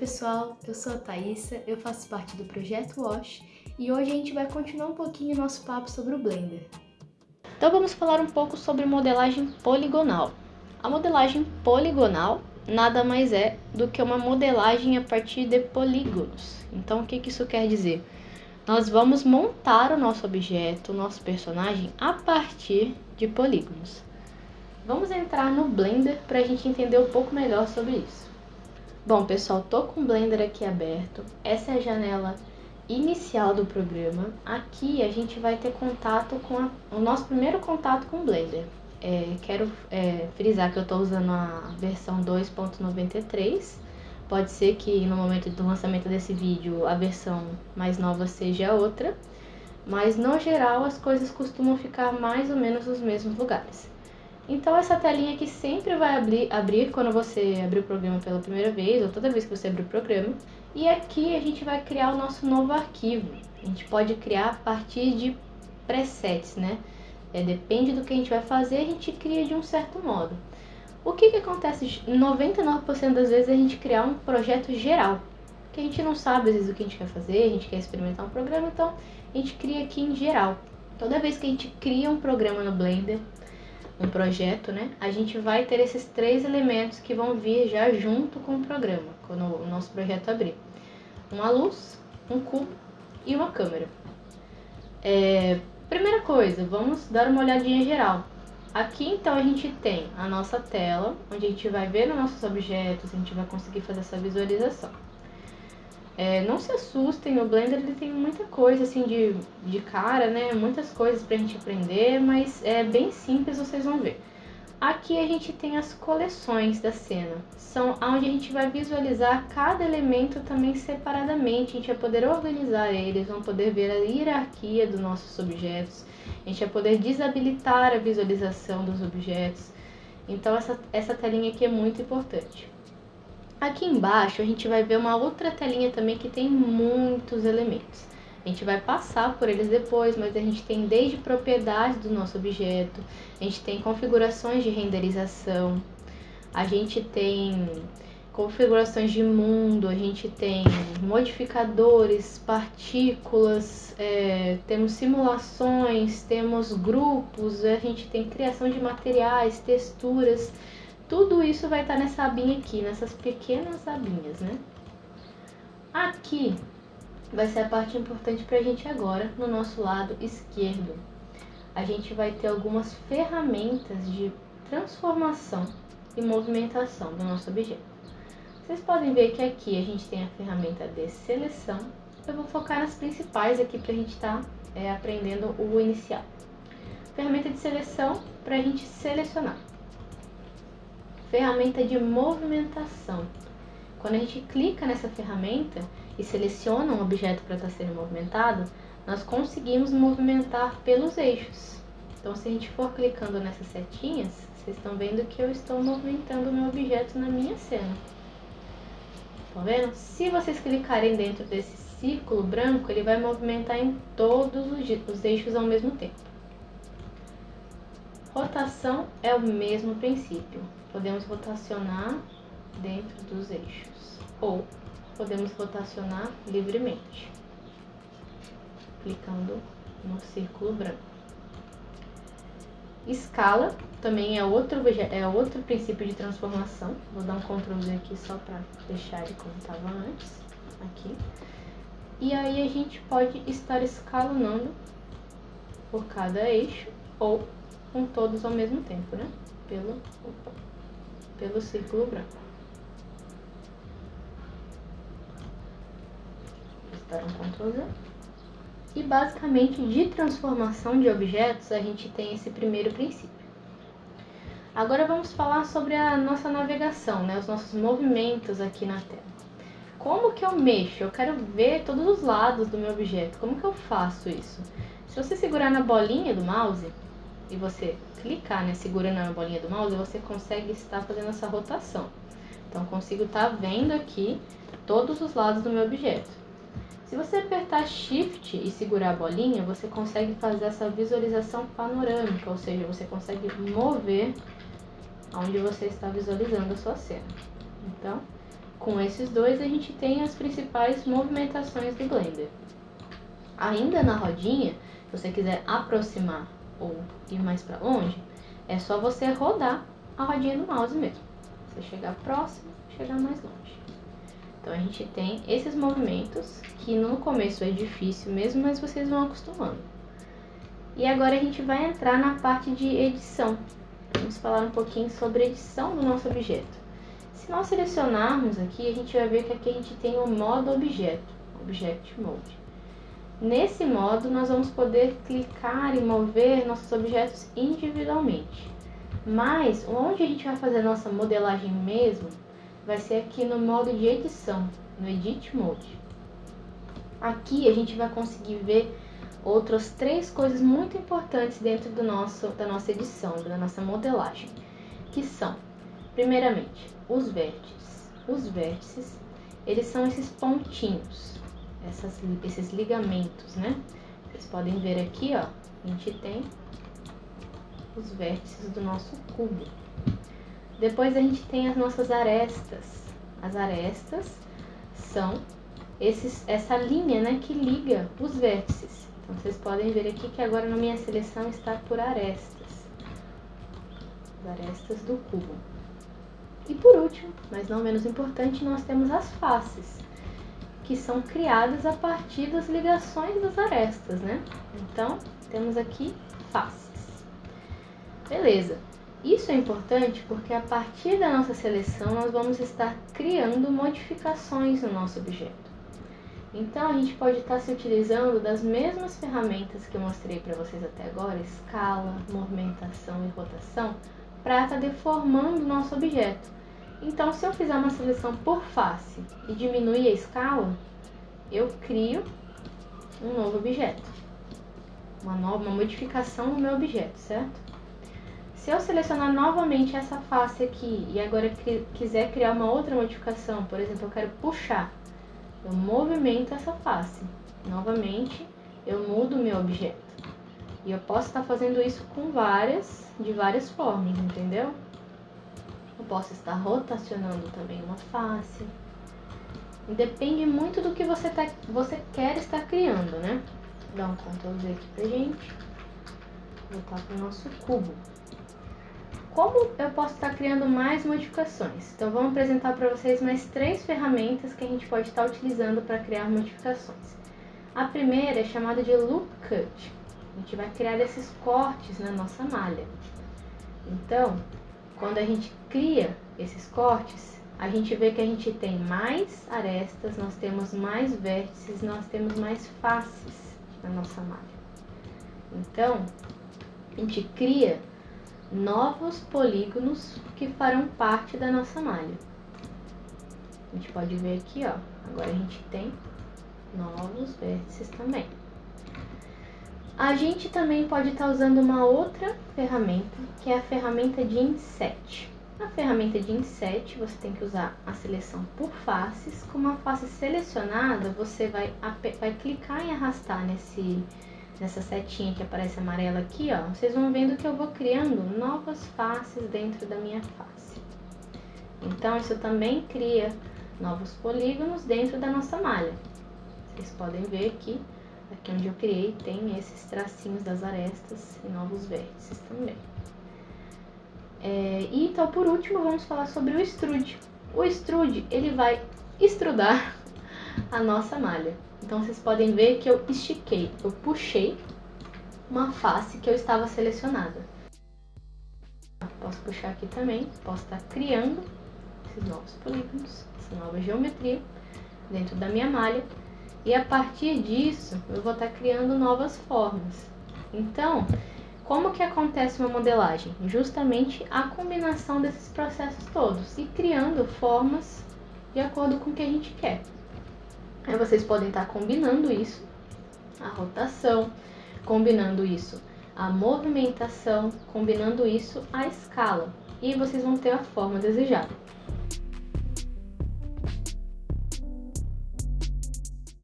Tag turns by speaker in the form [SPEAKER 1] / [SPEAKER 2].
[SPEAKER 1] pessoal, eu sou a Thaisa, eu faço parte do projeto Wash e hoje a gente vai continuar um pouquinho nosso papo sobre o Blender.
[SPEAKER 2] Então vamos falar um pouco sobre modelagem poligonal. A modelagem poligonal nada mais é do que uma modelagem a partir de polígonos. Então o que, que isso quer dizer? Nós vamos montar o nosso objeto, o nosso personagem, a partir de polígonos. Vamos entrar no Blender para a gente entender um pouco melhor sobre isso. Bom, pessoal, tô com o Blender aqui aberto. Essa é a janela inicial do programa. Aqui a gente vai ter contato com a, o nosso primeiro contato com o Blender. É, quero é, frisar que eu estou usando a versão 2.93. Pode ser que no momento do lançamento desse vídeo a versão mais nova seja outra, mas no geral as coisas costumam ficar mais ou menos nos mesmos lugares. Então essa telinha aqui sempre vai abrir, abrir quando você abrir o programa pela primeira vez, ou toda vez que você abrir o programa. E aqui a gente vai criar o nosso novo arquivo. A gente pode criar a partir de presets, né? É, depende do que a gente vai fazer, a gente cria de um certo modo. O que, que acontece? 99% das vezes a gente criar um projeto geral. Que a gente não sabe às vezes o que a gente quer fazer, a gente quer experimentar um programa, então a gente cria aqui em geral. Toda vez que a gente cria um programa no Blender, um projeto, né, a gente vai ter esses três elementos que vão vir já junto com o programa, quando o nosso projeto abrir. Uma luz, um cubo e uma câmera. É, primeira coisa, vamos dar uma olhadinha geral. Aqui então a gente tem a nossa tela, onde a gente vai ver os nossos objetos, a gente vai conseguir fazer essa visualização. É, não se assustem, o Blender ele tem muita coisa assim de, de cara, né? Muitas coisas pra gente aprender, mas é bem simples, vocês vão ver. Aqui a gente tem as coleções da cena, são onde a gente vai visualizar cada elemento também separadamente, a gente vai poder organizar eles, vão poder ver a hierarquia dos nossos objetos, a gente vai poder desabilitar a visualização dos objetos. Então essa, essa telinha aqui é muito importante. Aqui embaixo a gente vai ver uma outra telinha também que tem muitos elementos. A gente vai passar por eles depois, mas a gente tem desde propriedades do nosso objeto, a gente tem configurações de renderização, a gente tem configurações de mundo, a gente tem modificadores, partículas, é, temos simulações, temos grupos, a gente tem criação de materiais, texturas. Tudo isso vai estar nessa abinha aqui, nessas pequenas abinhas, né? Aqui vai ser a parte importante para a gente agora, no nosso lado esquerdo. A gente vai ter algumas ferramentas de transformação e movimentação do nosso objeto. Vocês podem ver que aqui a gente tem a ferramenta de seleção. Eu vou focar nas principais aqui para a gente estar tá, é, aprendendo o inicial. Ferramenta de seleção para a gente selecionar ferramenta de movimentação. Quando a gente clica nessa ferramenta e seleciona um objeto para estar tá sendo movimentado, nós conseguimos movimentar pelos eixos. Então, se a gente for clicando nessas setinhas, vocês estão vendo que eu estou movimentando o meu objeto na minha cena. Estão vendo? Se vocês clicarem dentro desse círculo branco, ele vai movimentar em todos os eixos ao mesmo tempo. Rotação é o mesmo princípio podemos rotacionar dentro dos eixos ou podemos rotacionar livremente, clicando no círculo branco. Escala também é outro, é outro princípio de transformação. Vou dar um Ctrl Z aqui só para deixar ele como estava antes. Aqui. E aí a gente pode estar escalonando por cada eixo ou com todos ao mesmo tempo, né? Pelo, opa, pelo círculo branco. Espera um Ctrl Z. E basicamente de transformação de objetos a gente tem esse primeiro princípio. Agora vamos falar sobre a nossa navegação, né? os nossos movimentos aqui na tela. Como que eu mexo? Eu quero ver todos os lados do meu objeto. Como que eu faço isso? Se você segurar na bolinha do mouse e você clicar, né, segurando na bolinha do mouse, você consegue estar fazendo essa rotação. Então, consigo estar vendo aqui todos os lados do meu objeto. Se você apertar Shift e segurar a bolinha, você consegue fazer essa visualização panorâmica, ou seja, você consegue mover onde você está visualizando a sua cena. Então, com esses dois a gente tem as principais movimentações do Blender. Ainda na rodinha, se você quiser aproximar ou ir mais para longe, é só você rodar a rodinha do mouse mesmo. Você chegar próximo, chegar mais longe. Então a gente tem esses movimentos que no começo é difícil mesmo, mas vocês vão acostumando. E agora a gente vai entrar na parte de edição. Vamos falar um pouquinho sobre edição do nosso objeto. Se nós selecionarmos aqui, a gente vai ver que aqui a gente tem o modo objeto, Object Mode. Nesse modo, nós vamos poder clicar e mover nossos objetos individualmente. Mas, onde a gente vai fazer nossa modelagem mesmo, vai ser aqui no modo de edição, no Edit Mode. Aqui a gente vai conseguir ver outras três coisas muito importantes dentro do nosso, da nossa edição, da nossa modelagem, que são, primeiramente, os vértices. Os vértices, eles são esses pontinhos, essas, esses ligamentos, né? Vocês podem ver aqui, ó, a gente tem os vértices do nosso cubo. Depois a gente tem as nossas arestas. As arestas são esses, essa linha né, que liga os vértices. Então vocês podem ver aqui que agora na minha seleção está por arestas. As arestas do cubo. E por último, mas não menos importante, nós temos as faces, que são criadas a partir das ligações das arestas, né? Então, temos aqui faces. Beleza. Isso é importante porque a partir da nossa seleção nós vamos estar criando modificações no nosso objeto. Então a gente pode estar se utilizando das mesmas ferramentas que eu mostrei para vocês até agora, escala, movimentação e rotação, para estar deformando o nosso objeto. Então se eu fizer uma seleção por face e diminuir a escala, eu crio um novo objeto, uma nova uma modificação no meu objeto, certo? Se eu selecionar novamente essa face aqui e agora quiser criar uma outra modificação, por exemplo, eu quero puxar, eu movimento essa face. Novamente, eu mudo o meu objeto. E eu posso estar fazendo isso com várias, de várias formas, entendeu? Eu posso estar rotacionando também uma face. Depende muito do que você, tá, você quer estar criando, né? Vou dar um Ctrl Z aqui pra gente. Voltar para o nosso cubo como eu posso estar criando mais modificações? Então vamos apresentar para vocês mais três ferramentas que a gente pode estar utilizando para criar modificações. A primeira é chamada de Loop Cut. A gente vai criar esses cortes na nossa malha. Então, quando a gente cria esses cortes, a gente vê que a gente tem mais arestas, nós temos mais vértices, nós temos mais faces na nossa malha. Então, a gente cria novos polígonos que farão parte da nossa malha. A gente pode ver aqui, ó, agora a gente tem novos vértices também. A gente também pode estar tá usando uma outra ferramenta, que é a ferramenta de Inset. Na ferramenta de Inset, você tem que usar a seleção por faces. Com uma face selecionada, você vai, vai clicar e arrastar nesse nessa setinha que aparece amarela aqui, ó, vocês vão vendo que eu vou criando novas faces dentro da minha face. Então, isso também cria novos polígonos dentro da nossa malha. Vocês podem ver que aqui onde eu criei tem esses tracinhos das arestas e novos vértices também. É, e então, por último, vamos falar sobre o extrude. O extrude, ele vai extrudar a nossa malha. Então vocês podem ver que eu estiquei, eu puxei uma face que eu estava selecionada. Posso puxar aqui também, posso estar criando esses novos polígonos, essa nova geometria dentro da minha malha. E a partir disso, eu vou estar criando novas formas. Então, como que acontece uma modelagem? Justamente a combinação desses processos todos e criando formas de acordo com o que a gente quer. Aí vocês podem estar combinando isso, a rotação, combinando isso a movimentação, combinando isso a escala. E vocês vão ter a forma desejada.